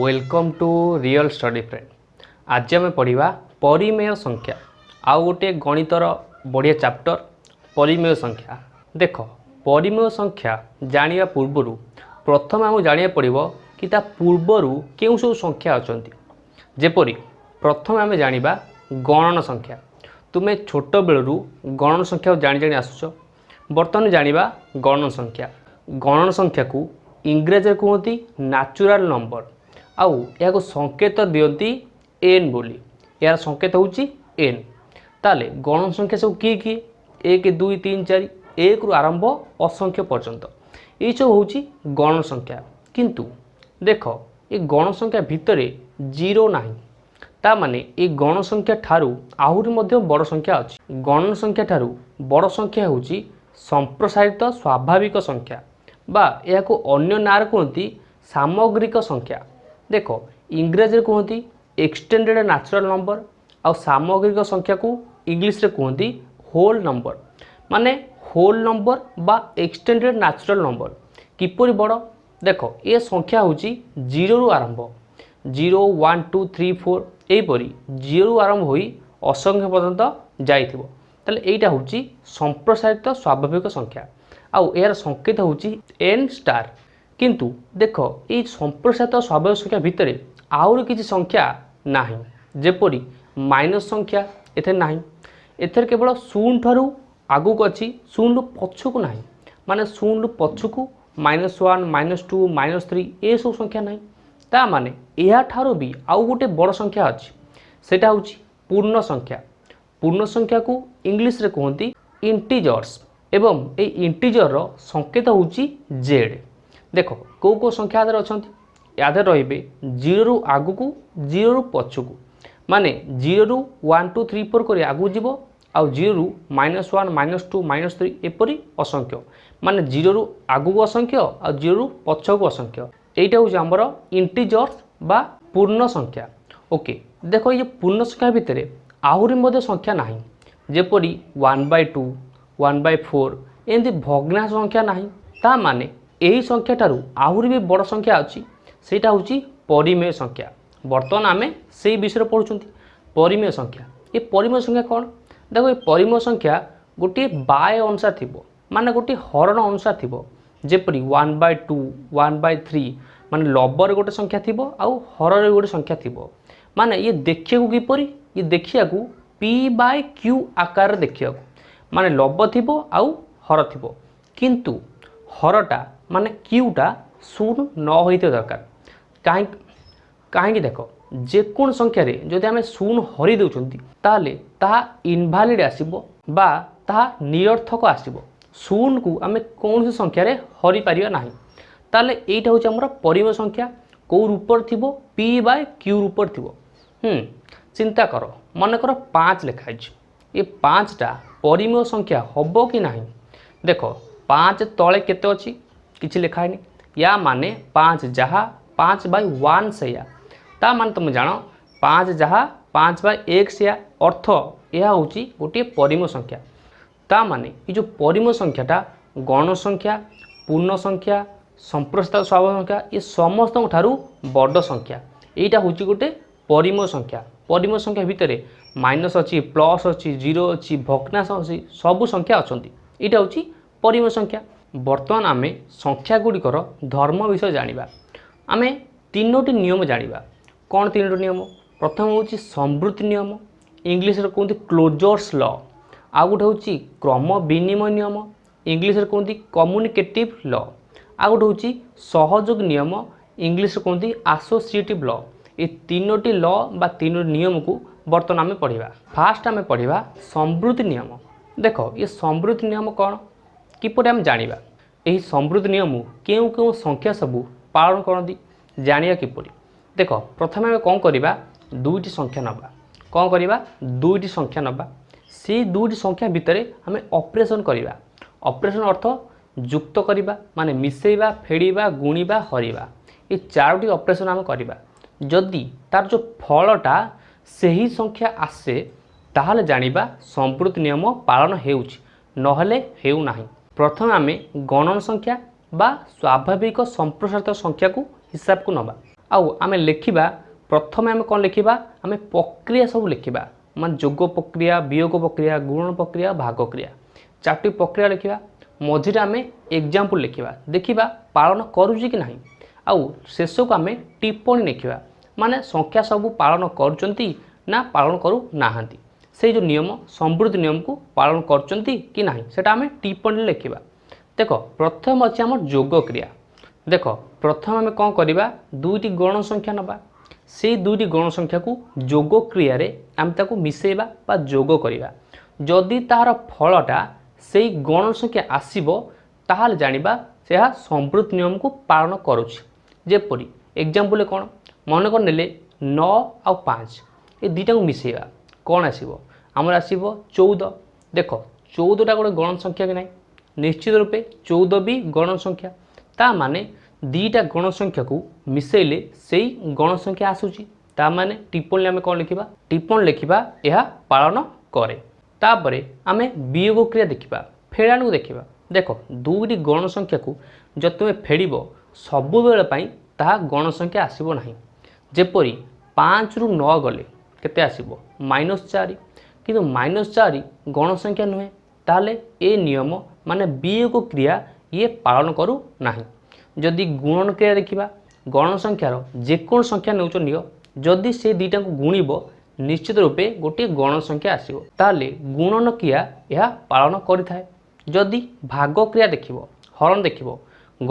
welcome to real study friend ଆଜି ଆମେ ପଢ଼ିବା ପରିମେୟ ସଂଖ୍ୟା ଆଉ ଗୋଟିଏ ଗଣିତର ବଢ଼ିଆ ଚାପ୍ଟର ପରିମେୟ ସଂଖ୍ୟା ଦେଖ ପରିମେୟ ସଂଖ୍ୟା ଜାଣିବା ପୂର୍ବରୁ ପ୍ରଥମେ ଆମକୁ ଜାଣିବାକୁ ପଡ଼ିବ କି ତା ପୂର୍ବରୁ କେଉଁ ସବୁ ସଂଖ୍ୟା ଅଛନ୍ତି ଯେପରି ପ୍ରଥମେ ଆମେ ଜାଣିବା ଗଣନ ସଂଖ୍ୟା ତୁମେ ଛୋଟବେଳରୁ ଗଣନ ସଂଖ୍ୟାକୁ ଜାଣି ଜାଣି ଆସୁଛ ବର୍ତ୍ତମାନ ଜାଣିବା ଗଣନ ସଂଖ୍ୟା ଗଣନ ସଂଖ୍ୟାକୁ ଇଂରାଜୀରେ କୁହନ୍ତି ନ୍ୟାଚୁରାଲ ନମ୍ବର ଆଉ ଏହାକୁ ସଙ୍କେତ ଦିଅନ୍ତି ଏନ୍ ବୋଲି ଏହାର ସଙ୍କେତ ହେଉଛି ଏନ୍ ତାହେଲେ ଗଣ ସଂଖ୍ୟା ସବୁ କିଏ କିଏ ଏକ ଦୁଇ ତିନି ଚାରି ଏକରୁ ଆରମ୍ଭ ଅସଂଖ୍ୟ ପର୍ଯ୍ୟନ୍ତ ଏହିସବୁ ହେଉଛି ଗଣ ସଂଖ୍ୟା କିନ୍ତୁ ଦେଖ ଏ ଗଣ ସଂଖ୍ୟା ଭିତରେ ଜିରୋ ନାହିଁ ତା ମାନେ ଏ ଗଣ ସଂଖ୍ୟା ଠାରୁ ଆହୁରି ମଧ୍ୟ ବଡ଼ ସଂଖ୍ୟା ଅଛି ଗଣ ସଂଖ୍ୟା ଠାରୁ ବଡ଼ ସଂଖ୍ୟା ହେଉଛି ସମ୍ପ୍ରସାରିତ ସ୍ୱାଭାବିକ ସଂଖ୍ୟା ବା ଏହାକୁ ଅନ୍ୟ ନାଁରେ କୁହନ୍ତି ସାମଗ୍ରିକ ସଂଖ୍ୟା ଦେଖ ଇଂରାଜୀରେ କୁହନ୍ତି ଏକ୍ସଟେଣ୍ଡେଡ଼ ନ୍ୟାଚୁରାଲ୍ ନମ୍ବର ଆଉ ସାମଗ୍ରିକ ସଂଖ୍ୟାକୁ ଇଂଲିଶରେ କୁହନ୍ତି ହୋଲ୍ ନମ୍ବର ମାନେ হোল নম্বর বা এক্সটেন্ডেড ন্যাচুরাল নম্বর কিপরি বড় দেখ এ সংখ্যা হচ্ছে জিরোরু আরম্ভ zero one two three four এইপরি জিরোরু আরম্ভ হয়ে অসংখ্য পর্যন্ত যাই তাহলে এইটা হচ্ছে সম্প্রসারিত স্বাভাবিক সংখ্যা আর এর সংকেত হচ্ছে এন স্টার কিন্তু দেখ এই সম্প্রসারিত স্বাভাবিক সংখ্যা ভিতরে আহরি কিছু সংখ্যা না যেপরি মাইনস সংখ্যা এতে না এতে কেবল শূন্য ঠারু আগুক অছি শূন্য পছকু না মানে শূন্য পছকু minus one minus two minus three এসব সংখ্যা না তা মানে এঠার বি আউ গোটে বড় সংখ্যা অছি সেটা হচ্ছে পূর্ণ সংখ্যা পূর্ণ সংখ্যা সংখ্যাকে ইংলিশে কুহতি ইন্টিজর্স এবং এই ইন্টিজরর সংকেত হচ্ছে জেড দেখ কেউ কেউ সংখ্যা আধারে অনেক আধারে রহবে জিরো আগুকু জিরো পছকু মানে zero one two three four করে আগুক যাব আউ zero minus one minus two minus three এপরি অসংখ্য মানে জিরো আগুক অসংখ্য আউ জিরো পছকু অসংখ্য এইটা হচ্ছে আমার ইন্টিজর্স বা পূর্ণ সংখ্যা ওকে দেখ এই যে পূর্ণ সংখ্যা ভিতরে আহরি মধ্যে সংখ্যা না যেপরি one by two one by four এমনি ভগ্না সংখ্যা না তা মানে এই সংখ্যাঠার আহরি বি বড় সংখ্যা অছি সেইটা হচ্ছে পরিমেয় সংখ্যা বর্তমান আমি সেই বিষয়ে পড়ুচ্ছি পরিমেয় সংখ্যা এ পরিমেয় সংখ্যা কোণ দেখো এই পরিমেয় সংখ্যা গোটিয়ে বায় অনুসার থিব মানে গোটিয়ে হরণ অনুসার থিব যেপরি one by two one by three মানে লবর গোটে সংখ্যা থিব আউ হরর গোটে সংখ্যা থিব মানে ইয়ে দেখিବାକୁ কিপরি ইয়ে দেখিବାକୁ পি বাই কিউ আকারে দেখিବାକୁ মানে লব থিব আউ হর থিব কিন্তু হরটা ମାନେ କ୍ୟୁଟା ଶୂନ ନ ହୋଇଥିବା ଦରକାର କାହିଁକି କାହିଁକି ଦେଖ ଯେକୌଣସି ସଂଖ୍ୟାରେ ଯଦି ଆମେ ଶୂନ ହରି ଦେଉଛନ୍ତି ତାହେଲେ ତାହା ଇନଭାଲିଡ଼ ଆସିବ ବା ତାହା ନିରର୍ଥକ ଆସିବ ଶୂନକୁ ଆମେ କୌଣସି ସଂଖ୍ୟାରେ ହରିପାରିବା ନାହିଁ ତାହେଲେ ଏଇଟା ହେଉଛି ଆମର ପରିବ ସଂଖ୍ୟା କେଉଁ ରୂପରେ ଥିବ ପି ବାଇ କ୍ୟୁ ରୂପରେ ଥିବ ହୁଁ ଚିନ୍ତା କର ମନେକର ପାଞ୍ଚ ଲେଖା ହେଇଛି ଏ ପାଞ୍ଚଟା ପରିମେୟ ସଂଖ୍ୟା ହେବ କି ନାହିଁ ଦେଖ ପାଞ୍ଚ ତଳେ କେତେ ଅଛି କିଛି লেখা হয়নি ମାନେ ପାଞ୍ଚ ଯାହା ପାଞ୍ଚ ବାଇ ୱାନ୍ ସେୟା ତା ମାନେ ତୁମେ ଜାଣ ପାଞ୍ଚ ଯାହା ପାଞ୍ଚ ବାଇ ଏକ ସେୟା ଅର୍ଥ ଏହା ହେଉଛି ଗୋଟିଏ ପରିମ ସଂଖ୍ୟା ତା ମାନେ ଏ ଯେଉଁ ପରିମ ସଂଖ୍ୟାଟା ଗଣ ସଂଖ୍ୟା ପୂର୍ଣ୍ଣ ସଂଖ୍ୟା ସମ୍ପ୍ରସାରିତ ସ୍ୱଭାବ ସଂଖ୍ୟା ଏ ସମସ୍ତଙ୍କ ଠାରୁ ବଡ଼ ସଂଖ୍ୟା ଏଇଟା ହେଉଛି ଗୋଟେ ପରିମ ସଂଖ୍ୟା ପରିମ ସଂଖ୍ୟା ଭିତରେ ମାଇନସ୍ ଅଛି ପ୍ଲସ୍ ଅଛି ଜିରୋ ଅଛି ଭଗ୍ନାଶ ଅଛି ସବୁ ସଂଖ୍ୟା ଅଛନ୍ତି ଏଇଟା ହେଉଛି ପରିମ ସଂଖ୍ୟା ବର୍ତ୍ତମାନ ଆମେ ସଂଖ୍ୟା ଗୁଡ଼ିକର ଧର୍ମ ବିଷୟ ଜାଣିବା ଆମେ ତିନୋଟି ନିୟମ ଜାଣିବା କ'ଣ ତିନୋଟି ନିୟମ ପ୍ରଥମ ହେଉଛି ସମୃଦ୍ଧି ନିୟମ ଇଂଲିଶରେ କୁହନ୍ତି କ୍ଲୋଜର୍ସ ଲ ଆଉ ଗୋଟେ ହେଉଛି କ୍ରମ ବିନିମୟ ନିୟମ ଇଂଲିଶରେ କୁହନ୍ତି କମ୍ୟୁନିକେଟିଭ୍ ଲ ଆଉ ଗୋଟେ ହେଉଛି ସହଯୋଗ ନିୟମ ଇଂଲିଶରେ କୁହନ୍ତି ଆସୋସିଏଟିଭ୍ ଲ ଏ ତିନୋଟି ଲ ବା ତିନୋଟି ନିୟମକୁ ବର୍ତ୍ତମାନ ଆମେ ପଢ଼ିବା ଫାଷ୍ଟ ଆମେ ପଢ଼ିବା ସମୃଦ୍ଧି ନିୟମ ଦେଖ ଏ ସମୃଦ୍ଧି ନିୟମ କ'ଣ କିପରି ଆମେ ଜାଣିବା ଏହି ସମୃଦ୍ଧି ନିୟମ କେଉଁ କେଉଁ ସଂଖ୍ୟା ସବୁ ପାଳନ କରନ୍ତି ଜାଣିବା କିପରି ଦେଖ ପ୍ରଥମେ ଆମେ କ'ଣ କରିବା ଦୁଇଟି ସଂଖ୍ୟା ନେବା କ'ଣ କରିବା ଦୁଇଟି ସଂଖ୍ୟା ନେବା ସେଇ ଦୁଇଟି ସଂଖ୍ୟା ଭିତରେ ଆମେ ଅପରେସନ୍ କରିବା ଅପରେସନ୍ ଅର୍ଥ ଯୁକ୍ତ କରିବା ମାନେ ମିଶାଇବା ଫେଡ଼ିବା ଗୁଣିବା ହରିବା ଏ ଚାରୋଟି ଅପରେସନ୍ ଆମେ କରିବା ଯଦି ତା'ର ଯେଉଁ ଫଳଟା ସେହି ସଂଖ୍ୟା ଆସେ ତାହେଲେ ଜାଣିବା ସମ୍ପୃତି ନିୟମ ପାଳନ ହେଉଛି ନହେଲେ ହେଉନାହିଁ ପ୍ରଥମେ ଆମେ ଗଣନ ସଂଖ୍ୟା ବା ସ୍ୱାଭାବିକ ସମ୍ପ୍ରସାରିତ ସଂଖ୍ୟାକୁ ହିସାବକୁ ନେବା ଆଉ ଆମେ ଲେଖିବା ପ୍ରଥମେ ଆମେ କ'ଣ ଲେଖିବା ଆମେ ପ୍ରକ୍ରିୟା ସବୁ ଲେଖିବା ମାନେ ଯୋଗ ପ୍ରକ୍ରିୟା ବିୟୋଗ ପ୍ରକ୍ରିୟା ଗୁଣନ ପ୍ରକ୍ରିୟା ଭାଗ କ୍ରିୟା ଚାରୋଟି ପ୍ରକ୍ରିୟା ଲେଖିବା ମଝିରେ ଆମେ ଏକ୍ଜାମ୍ପଲ୍ ଲେଖିବା ଦେଖିବା ପାଳନ କରୁଛି କି ନାହିଁ ଆଉ ଶେଷକୁ ଆମେ ଟିପ୍ପଣୀ ଲେଖିବା ମାନେ ସଂଖ୍ୟା ସବୁ ପାଳନ କରୁଛନ୍ତି ନା ପାଳନ କରୁନାହାନ୍ତି ସେଇ ଯେଉଁ ନିୟମ ସମୃଦ୍ଧି ନିୟମକୁ ପାଳନ କରୁଛନ୍ତି କି ନାହିଁ ସେଇଟା ଆମେ ଟିପଣ୍ଡି ଲେଖିବା ଦେଖ ପ୍ରଥମ ଅଛି ଆମର ଯୋଗ କ୍ରିୟା ଦେଖ ପ୍ରଥମେ ଆମେ କ'ଣ କରିବା ଦୁଇଟି ଗଣସଂଖ୍ୟା ନେବା ସେଇ ଦୁଇଟି ଗଣସଂଖ୍ୟାକୁ ଯୋଗ କ୍ରିୟାରେ ଆମେ ତାକୁ ମିଶାଇବା ବା ଯୋଗ କରିବା ଯଦି ତାହାର ଫଳଟା ସେଇ ଗଣସଂଖ୍ୟା ଆସିବ ତାହେଲେ ଜାଣିବା ସେହା ସମୃଦ୍ଧି ନିୟମକୁ ପାଳନ କରୁଛି ଯେପରି ଏକ୍ଜାମ୍ପଲରେ କ'ଣ ମନେକର ନେଲେ ନଅ ଆଉ ପାଞ୍ଚ ଏ ଦୁଇଟାକୁ ମିଶାଇବା କ'ଣ ଆସିବ ଆମର ଆସିବ ଚଉଦ ଦେଖ ଚଉଦଟା ଗୋଟେ ଗଣ ସଂଖ୍ୟା କି ନାହିଁ ନିଶ୍ଚିତ ରୂପେ ଚଉଦ ବି ଗଣ ସଂଖ୍ୟା ତା ମାନେ ଦୁଇଟା ଗଣ ସଂଖ୍ୟାକୁ ମିଶାଇଲେ ସେଇ ଗଣ ସଂଖ୍ୟା ଆସୁଛି ତା ମାନେ ଟିପଣ ଆମେ କ'ଣ ଲେଖିବା ଟିପଣ ଲେଖିବା ଏହା ପାଳନ କରେ ତାପରେ ଆମେ ବିୟୋଗ କ୍ରିୟା ଦେଖିବା ଫେଡ଼ାଣୁକୁ ଦେଖିବା ଦେଖ ଦୁଇଟି ଗଣ ସଂଖ୍ୟାକୁ ଯଦି ତୁମେ ଫେଡ଼ିବ ସବୁବେଳ ପାଇଁ ତାହା ଗଣ ସଂଖ୍ୟା ଆସିବ ନାହିଁ ଯେପରି ପାଞ୍ଚରୁ ନଅ ଗଲେ କେତେ ଆସିବ মাইনস ଚାରି କିନ୍ତୁ ମାଇନସ୍ ଚାରି ଗଣସଂଖ୍ୟା ନୁହେଁ ତାହେଲେ ଏ ନିୟମ ମାନେ ବିୟୋଗ କ୍ରିୟା ଇଏ ପାଳନ କରୁନାହିଁ ଯଦି ଗୁଣନ କ୍ରିୟା ଦେଖିବା ଗଣସଂଖ୍ୟାର ଯେକୌଣସି ସଂଖ୍ୟା ନେଉଛ ନିଅ ଯଦି ସେ ଦୁଇଟାକୁ ଗୁଣିବ ନିଶ୍ଚିତ ରୂପେ ଗୋଟିଏ ଗଣସଂଖ୍ୟା ଆସିବ ତାହେଲେ ଗୁଣନ କ୍ରିୟା ଏହା ପାଳନ କରିଥାଏ ଯଦି ଭାଗ କ୍ରିୟା ଦେଖିବ ହରଣ ଦେଖିବ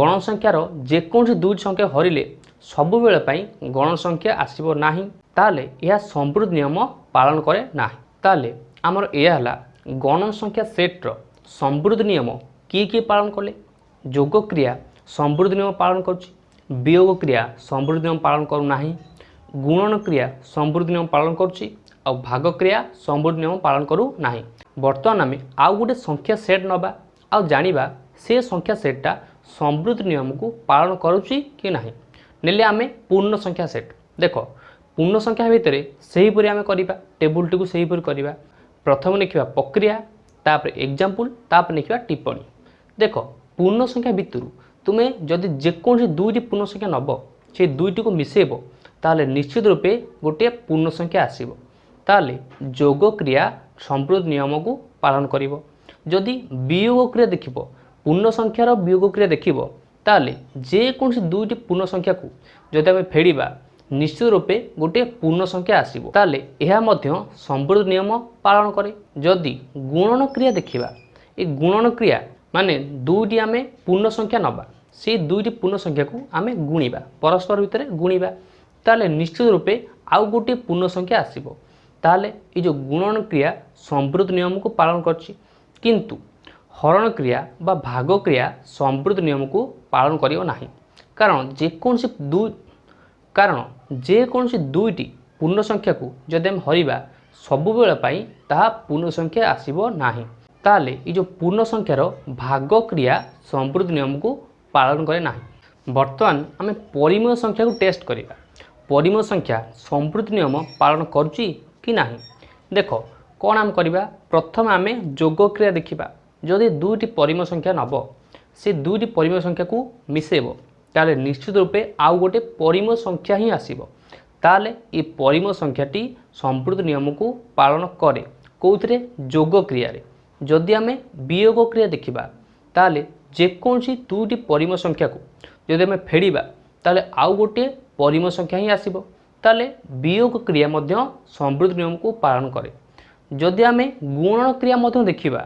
ଗଣସଂଖ୍ୟାର ଯେକୌଣସି ଦୁଇଟି ସଂଖ୍ୟା ହରିଲେ ସବୁବେଳେ ପାଇଁ ଗଣ ସଂଖ୍ୟା ଆସିବ ନାହିଁ ତାହେଲେ ଏହା ସମୃଦ୍ଧ ନିୟମ ପାଳନ କରେ ନାହିଁ ତାହେଲେ ଆମର ଏହା ହେଲା ଗଣ ସଂଖ୍ୟା ସେଟ୍ର ସମୃଦ୍ଧ ନିୟମ କିଏ କିଏ ପାଳନ କଲେ ଯୋଗ କ୍ରିୟା ସମୃଦ୍ଧ ନିୟମ ପାଳନ କରୁଛି ବିୟୋଗ କ୍ରିୟା ସମୃଦ୍ଧ ନିୟମ ପାଳନ କରୁନାହିଁ ଗୁଣନ କ୍ରିୟା ସମୃଦ୍ଧ ନିୟମ ପାଳନ କରୁଛି ଆଉ ଭାଗ କ୍ରିୟା ସମୃଦ୍ଧ ନିୟମ ପାଳନ କରୁନାହିଁ ବର୍ତ୍ତମାନ ଆମେ ଆଉ ଗୋଟେ ସଂଖ୍ୟା ସେଟ୍ ନେବା ଆଉ ଜାଣିବା ସେ ସଂଖ୍ୟା ସେଟ୍ଟା ସମୃଦ୍ଧ ନିୟମକୁ ପାଳନ କରୁଛି କି ନାହିଁ ନେଲେ ଆମେ ପୂର୍ଣ୍ଣ ସଂଖ୍ୟା ସେଟ୍ ଦେଖ ପୂର୍ଣ୍ଣ ସଂଖ୍ୟା ଭିତରେ ସେହିପରି ଆମେ କରିବା ଟେବୁଲଟିକୁ ସେହିପରି କରିବା ପ୍ରଥମେ ଲେଖିବା ପ୍ରକ୍ରିୟା ତାପରେ ଏକ୍ଜାମ୍ପଲ୍ ତାପରେ ଲେଖିବା ଟିପ୍ପଣୀ ଦେଖ ପୂର୍ଣ୍ଣ ସଂଖ୍ୟା ଭିତରୁ ତୁମେ ଯଦି ଯେକୌଣସି ଦୁଇଟି ପୂର୍ଣ୍ଣ ସଂଖ୍ୟା ନେବ ସେ ଦୁଇଟିକୁ ମିଶାଇବ ତାହେଲେ ନିଶ୍ଚିତ ରୂପେ ଗୋଟିଏ ପୂର୍ଣ୍ଣ ସଂଖ୍ୟା ଆସିବ ତାହେଲେ ଯୋଗ କ୍ରିୟା ସମୃଦ୍ଧ ନିୟମକୁ ପାଳନ କରିବ ଯଦି ବିୟୋଗ କ୍ରିୟା ଦେଖିବ ପୂର୍ଣ୍ଣ ସଂଖ୍ୟାର ବିୟୋଗ କ୍ରିୟା ଦେଖିବ ତାହେଲେ ଯେକୌଣସି ଦୁଇଟି ପୂର୍ଣ୍ଣ ସଂଖ୍ୟାକୁ ଯଦି ଆମେ ଫେଡ଼ିବା ନିଶ୍ଚିତ ରୂପେ ଗୋଟିଏ ପୂର୍ଣ୍ଣ ସଂଖ୍ୟା ଆସିବ ତାହେଲେ ଏହା ମଧ୍ୟ ସମୃଦ୍ଧ ନିୟମ ପାଳନ କରେ ଯଦି ଗୁଣନ କ୍ରିୟା ଦେଖିବା ଏ ଗୁଣନ କ୍ରିୟା ମାନେ ଦୁଇଟି ଆମେ ପୂର୍ଣ୍ଣ ସଂଖ୍ୟା ନେବା ସେଇ ଦୁଇଟି ପୂର୍ଣ୍ଣ ସଂଖ୍ୟାକୁ ଆମେ ଗୁଣିବା ପରସ୍ପର ଭିତରେ ଗୁଣିବା ତାହେଲେ ନିଶ୍ଚିତ ରୂପେ ଆଉ ଗୋଟିଏ ପୂର୍ଣ୍ଣ ସଂଖ୍ୟା ଆସିବ ତାହେଲେ ଏ ଯେଉଁ ଗୁଣନ କ୍ରିୟା ସମୃଦ୍ଧ ନିୟମକୁ ପାଳନ କରୁଛି କିନ୍ତୁ হরণ ক্রিয়া বা ভাগ ক্রিয়া সম্পৃক্ত নিয়মকু পালন করিব না কারণ যেকৌশি দুই কারণ যেকৌশি দুইটি পূর্ণ সংখ্যাকু যদি আমি হরিবা ସବୁବେଳ ପାଇଁ ତାହା ପୂର୍ଣ୍ଣ ସଂଖ୍ୟା ଆସିବ ନାହିଁ ତାହେଲେ ଏଇ ଯେଉଁ ପୂର୍ଣ୍ଣ ସଂଖ୍ୟାର ଭାଗ କ୍ରିୟା ସମ୍ପୃକ୍ତ ନିୟମକୁ ପାଳନ କରେ ନାହିଁ ବର୍ତ୍ତମାନ ଆମେ ପରିମେୟ ସଂଖ୍ୟାକୁ ଟେଷ୍ଟ କରିବା ପରିମେୟ ସଂଖ୍ୟା ସମ୍ପୃକ୍ତ ନିୟମ ପାଳନ କରୁଛି କି ନାହିଁ ଦେଖ କ'ଣ ଆମେ କରିବା ପ୍ରଥମେ ଆମେ ଯୋଗ କ୍ରିୟା ଦେଖିବା যদি দুইটি পরিমেয় সংখ্যা নব সে দুইটি পরিমেয় সংখ্যাকে মিশাইব তাহলে নিশ্চিত রূপে আউ গোটে পরিমেয় সংখ্যা হি আসব তাহলে এই পরিমেয় সংখ্যাটি সম্পৃক্ত নিয়মকে পালন করে কোথায় যোগ ক্রিয়ারে যদি আমি বিয়োগ ক্রিয়া দেখিবা তাহলে যেকৌশি দুইটি পরিমেয় সংখ্যাকে যদি আমি ফেড়া তাহলে আউ গোটিয়ে পরিমেয় সংখ্যা হি আসব তাহলে বিয়োগ ক্রিয়া সম্পৃক্ত নিয়মকে পালন করে যদি আমি গুণন ক্রিয়া দেখিবা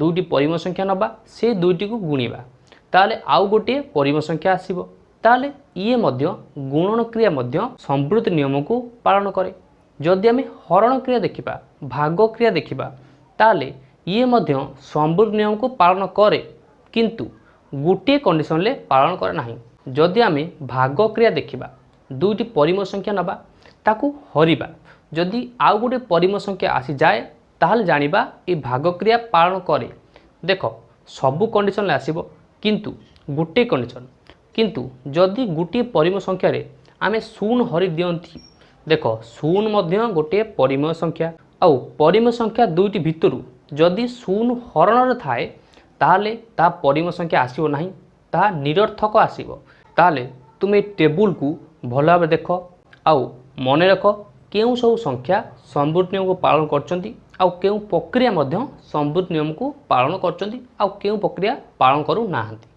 ଦୁଇଟି ପରିମ ସଂଖ୍ୟା ନେବା ସେ ଦୁଇଟିକୁ ଗୁଣିବା ତାହେଲେ ଆଉ ଗୋଟିଏ ପରିମ ସଂଖ୍ୟା ଆସିବ ତାହେଲେ ଇଏ ମଧ୍ୟ ଗୁଣନ କ୍ରିୟା ମଧ୍ୟ ସମ୍ବୃତ୍ତି ନିୟମକୁ ପାଳନ କରେ ଯଦି ଆମେ ହରଣ କ୍ରିୟା ଦେଖିବା ଭାଗ କ୍ରିୟା ଦେଖିବା ତାହେଲେ ଇଏ ମଧ୍ୟ ସମ୍ବୃତ୍ତି ନିୟମକୁ ପାଳନ କରେ କିନ୍ତୁ ଗୋଟିଏ କଣ୍ଡିସନରେ ପାଳନ କରେ ନାହିଁ ଯଦି ଆମେ ଭାଗ କ୍ରିୟା ଦେଖିବା ଦୁଇଟି ପରିମ ସଂଖ୍ୟା ନେବା ତାକୁ ହରିବା ଯଦି ଆଉ ଗୋଟିଏ ପରିମ ସଂଖ୍ୟା ଆସିଯାଏ তাহলে জাঁয়া এই ভাগক্রিয়া পালন করে দেখ সবু কন্ডিশন আসব কিন্তু গোটিয়ে কন্ডিশন কিন্তু যদি গোটিয়ে পরিমেয় সংখ্যার আমি শূন্য হরি দিকে দেখ শূন্য মধ্যে গোটিয়ে পরিমেয় সংখ্যা আউ পরিমেয় সংখ্যা দুইটি ভিতর যদি শূন্য হরণরে থাকে তাহলে তা পরিমেয় সংখ্যা আসব না তাহা নিরর্থক আসব তাহলে তুমি টেবুলকু ভাল ভাবে দেখ আউ মনে রখ কেউ সব সংখ্যা সম্বুট নিয়মকে পালন করছেন ଆଉ କେଉଁ ପ୍ରକ୍ରିୟା ମଧ୍ୟ ସମ୍ବୃତ ନିୟମକୁ ପାଳନ କରୁଛନ୍ତି ଆଉ କେଉଁ ପ୍ରକ୍ରିୟା ପାଳନ କରୁନାହାନ୍ତି